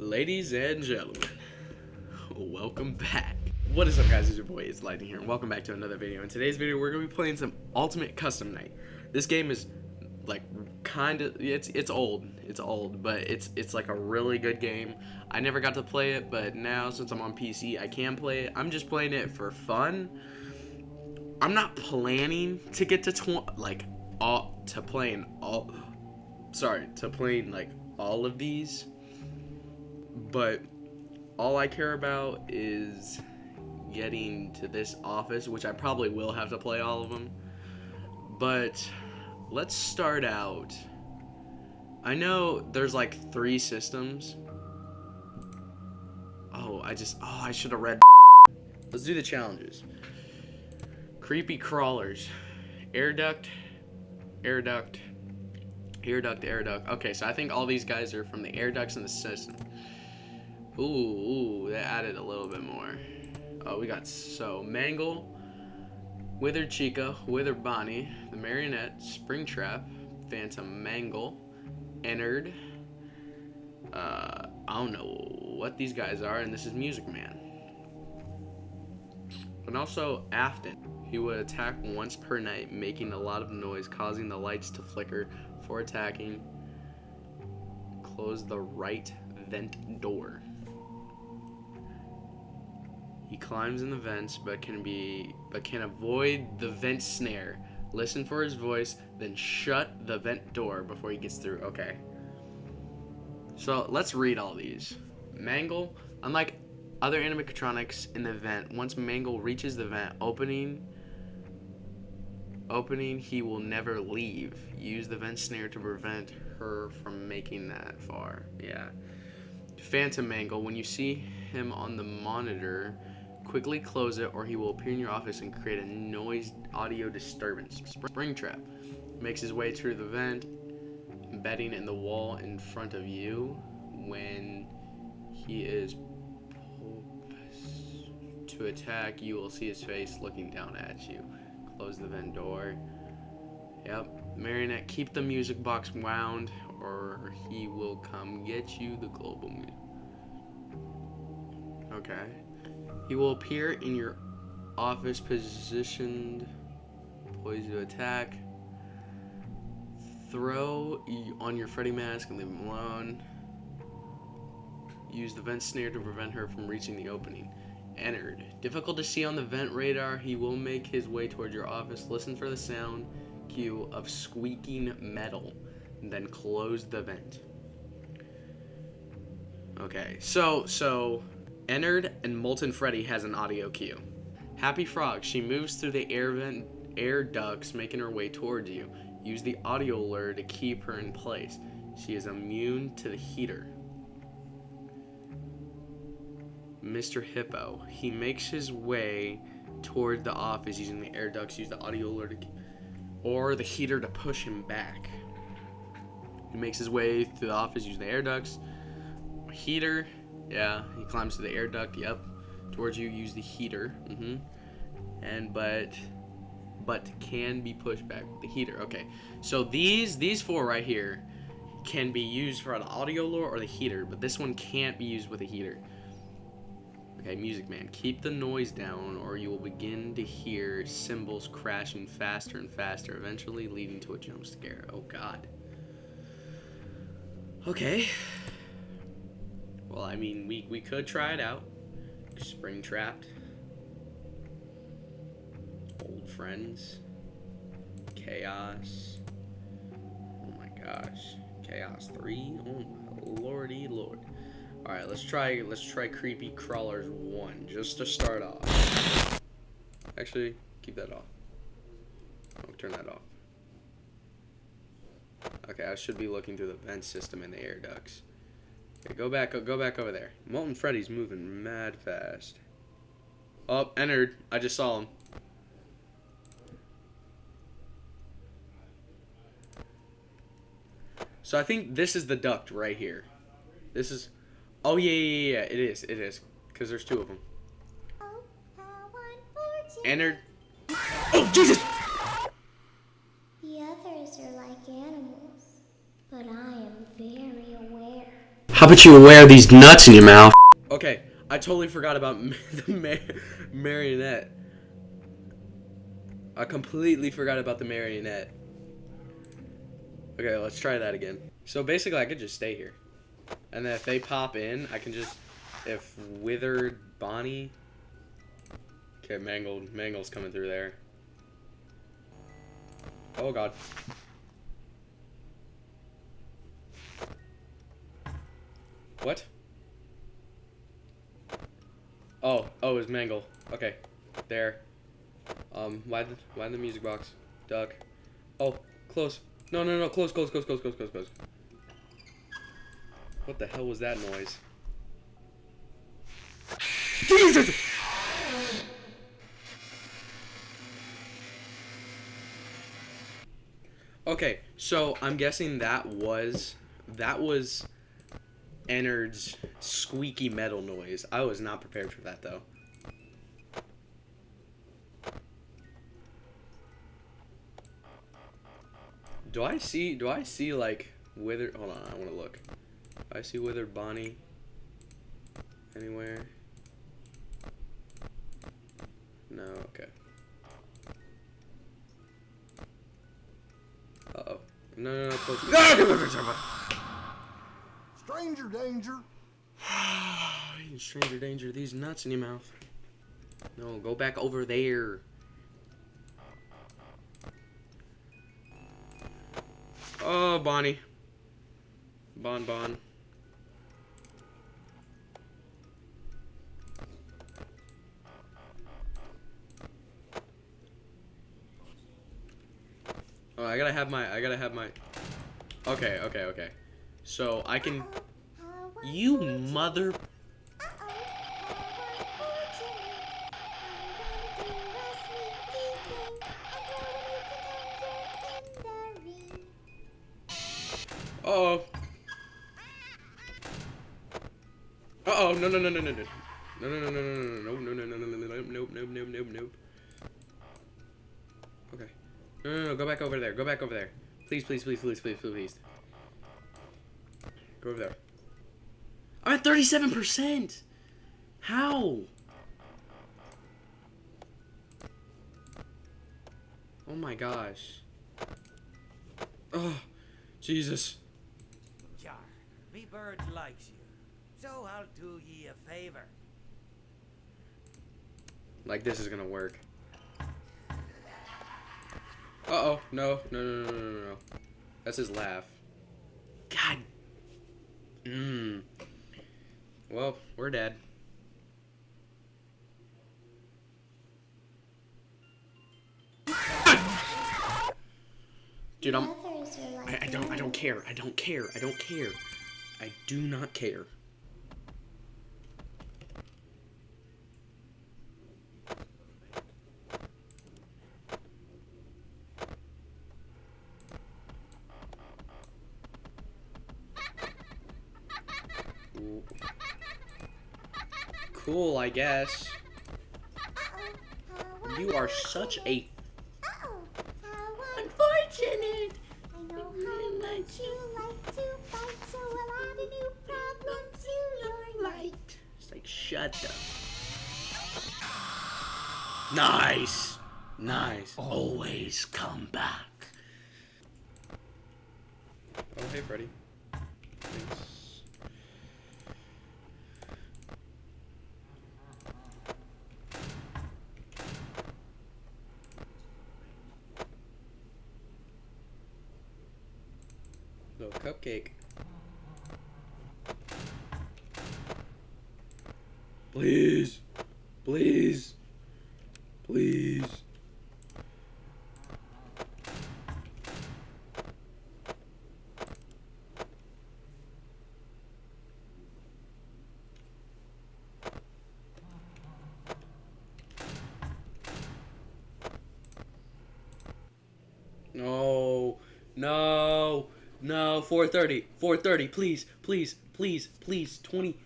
Ladies and gentlemen, welcome back. What is up guys, it's your boy, it's Lightning here, and welcome back to another video. In today's video, we're going to be playing some Ultimate Custom Night. This game is, like, kind of, it's it's old, it's old, but it's it's like a really good game. I never got to play it, but now, since I'm on PC, I can play it. I'm just playing it for fun. I'm not planning to get to, tw like, all, to playing all, sorry, to playing, like, all of these but all I care about is getting to this office, which I probably will have to play all of them. But let's start out. I know there's like three systems. Oh, I just, oh, I should have read. Let's do the challenges. Creepy crawlers. Air duct, air duct, air duct, air duct. Okay, so I think all these guys are from the air ducts in the system. Ooh, ooh, that added a little bit more. Oh, we got so Mangle, Wither Chica, Wither Bonnie, the Marionette, Springtrap, Phantom Mangle, Ennard. Uh, I don't know what these guys are, and this is Music Man. And also Afton. He would attack once per night, making a lot of noise, causing the lights to flicker for attacking. Close the right vent door. He climbs in the vents, but can be but can avoid the vent snare. Listen for his voice, then shut the vent door before he gets through. Okay. So let's read all these. Mangle, unlike other animatronics in the vent, once Mangle reaches the vent opening, opening, he will never leave. Use the vent snare to prevent her from making that far. Yeah. Phantom Mangle, when you see him on the monitor, Quickly close it or he will appear in your office and create a noise audio disturbance. Springtrap makes his way through the vent, embedding in the wall in front of you when he is to attack you will see his face looking down at you. Close the vent door. Yep. Marionette keep the music box wound or he will come get you the global okay he will appear in your office positioned, poised to attack. Throw on your Freddy mask and leave him alone. Use the vent snare to prevent her from reaching the opening. Ennard. Difficult to see on the vent radar, he will make his way towards your office. Listen for the sound cue of squeaking metal, then close the vent. Okay, so, so, Ennard and Molten Freddy has an audio cue. Happy Frog, she moves through the air vent air ducts, making her way towards you. Use the audio lure to keep her in place. She is immune to the heater. Mr. Hippo, he makes his way toward the office using the air ducts. Use the audio lure to, or the heater to push him back. He makes his way through the office using the air ducts. Heater yeah, he climbs to the air duct. Yep. Towards you, use the heater. Mm-hmm. And but but can be pushed back with the heater. Okay. So these these four right here can be used for an audio lure or the heater, but this one can't be used with a heater. Okay, Music Man, keep the noise down or you will begin to hear cymbals crashing faster and faster, eventually leading to a jump scare. Oh god. Okay. Well, I mean, we, we could try it out. Spring Trapped. Old Friends. Chaos. Oh my gosh. Chaos 3? Oh my lordy lord. Alright, let's try let's try Creepy Crawlers 1, just to start off. Actually, keep that off. I'll turn that off. Okay, I should be looking through the vent system in the air ducts. Okay, go back, go back over there. Molten Freddy's moving mad fast. Oh, Ennard. I just saw him. So I think this is the duct right here. This is... Oh, yeah, yeah, yeah, it is, it is. Because there's two of them. Ennard. Oh, Jesus! The others are like animals, but I am very aware. How about you wear these nuts in your mouth? Okay, I totally forgot about the mar- marionette. I completely forgot about the marionette. Okay, let's try that again. So basically, I could just stay here. And then if they pop in, I can just... If Withered Bonnie... Okay, Mangled. Mangle's coming through there. Oh, God. What? Oh, oh, it's Mangle. Okay, there. Um, why the why the music box? Duck. Oh, close. No, no, no, close, close, close, close, close, close, close. What the hell was that noise? Jesus! Okay, so I'm guessing that was that was Ennard's squeaky metal noise. I was not prepared for that though. Do I see do I see like withered hold on, I wanna look. Do I see withered Bonnie anywhere? No, okay. Uh oh. No no no close. Stranger danger. Stranger danger, these nuts in your mouth. No, go back over there. Oh, Bonnie. Bon Bon. Oh, I gotta have my, I gotta have my, okay, okay, okay. So, I can, you mother, uh oh. Uh oh, no, no, no, no, no, no. No, no, no, no, no, no, no, no, no, no, no, no, no, nope, nope, nope, nope. Okay. No, no, no, go back over there. Go back over there. Please, please, please, please, please, please. Go over there. I'm at 37%! How? Oh my gosh. Oh, Jesus. Jar, me bird likes you, so I'll do ye a favor. Like this is gonna work. Uh oh, no, no, no, no, no, no, no. That's his laugh. God. Mmm. Well, we're dead. Dude, I'm. I, I don't. I don't care. I don't care. I don't care. I do not care. Ooh. Cool, I guess. You are such a unfortunate. I know how much you like to fight, so I'll add a new problem to your life. It's like shut up. Nice, nice. Oh. Always come back. Oh hey Freddy. Little cupcake. Please. Please. Please. No. No. No. 430. 430. Please. Please. Please. Please. 20.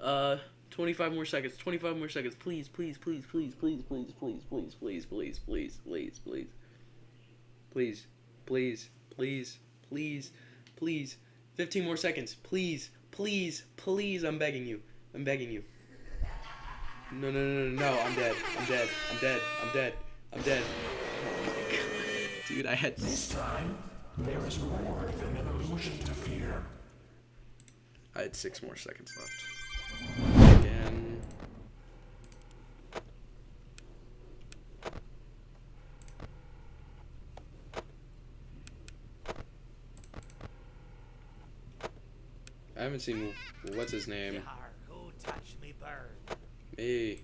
Uh. 25 more seconds. 25 more seconds. Please, please, please, please, please, please, please, please, please, please, please, please, please. Please, please, please, please, please. 15 more seconds. Please, Please, please, I'm begging you. I'm begging you. No, no, no, no, no, I'm dead. I'm dead. I'm dead. I'm dead. I'm dead. Oh my god. Dude, I had. This time, there is more than an illusion to fear. I had six more seconds left. Again. I haven't seen what's his name. Yar, who touched me bird? Me.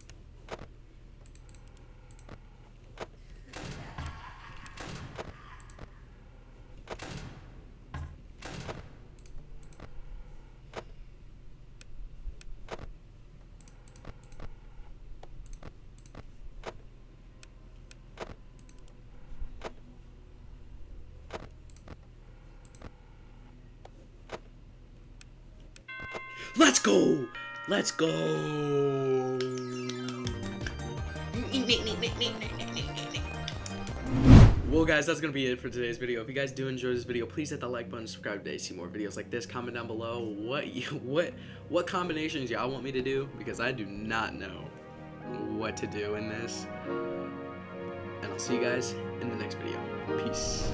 Let's go! Let's go! Well, guys, that's gonna be it for today's video. If you guys do enjoy this video, please hit that like button, subscribe today, see more videos like this. Comment down below what you, what what combinations y'all want me to do because I do not know what to do in this. And I'll see you guys in the next video. Peace.